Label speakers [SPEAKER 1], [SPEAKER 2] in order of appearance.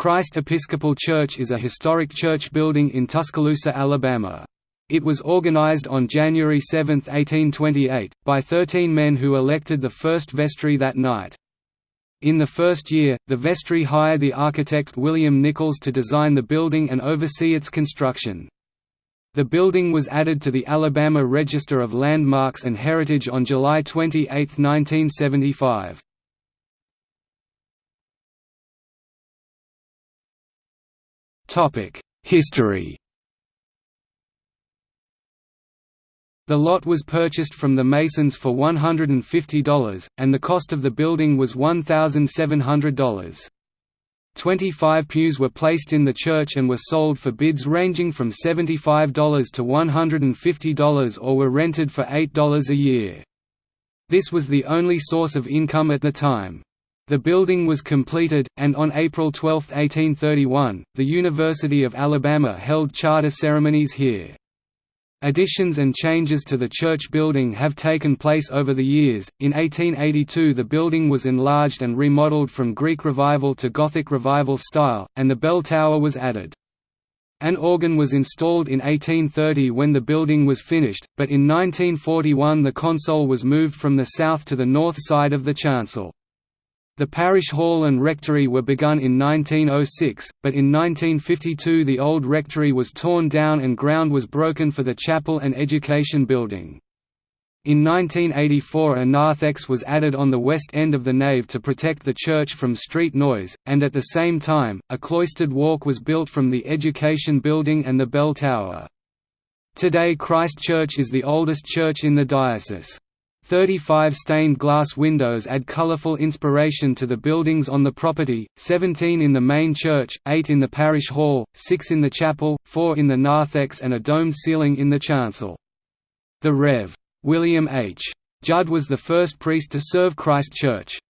[SPEAKER 1] Christ Episcopal Church is a historic church building in Tuscaloosa, Alabama. It was organized on January 7, 1828, by 13 men who elected the first vestry that night. In the first year, the vestry hired the architect William Nichols to design the building and oversee its construction. The building was added to the Alabama Register of Landmarks and Heritage on July 28, 1975. History The lot was purchased from the Masons for $150, and the cost of the building was $1,700. Twenty-five pews were placed in the church and were sold for bids ranging from $75 to $150 or were rented for $8 a year. This was the only source of income at the time. The building was completed, and on April 12, 1831, the University of Alabama held charter ceremonies here. Additions and changes to the church building have taken place over the years. In 1882, the building was enlarged and remodeled from Greek Revival to Gothic Revival style, and the bell tower was added. An organ was installed in 1830 when the building was finished, but in 1941 the console was moved from the south to the north side of the chancel. The parish hall and rectory were begun in 1906, but in 1952 the old rectory was torn down and ground was broken for the chapel and education building. In 1984 a narthex was added on the west end of the nave to protect the church from street noise, and at the same time, a cloistered walk was built from the education building and the bell tower. Today Christ Church is the oldest church in the diocese. 35 stained glass windows add colorful inspiration to the buildings on the property, 17 in the main church, 8 in the parish hall, 6 in the chapel, 4 in the narthex and a domed ceiling in the chancel. The Rev. William H. Judd was the first priest to serve Christ Church.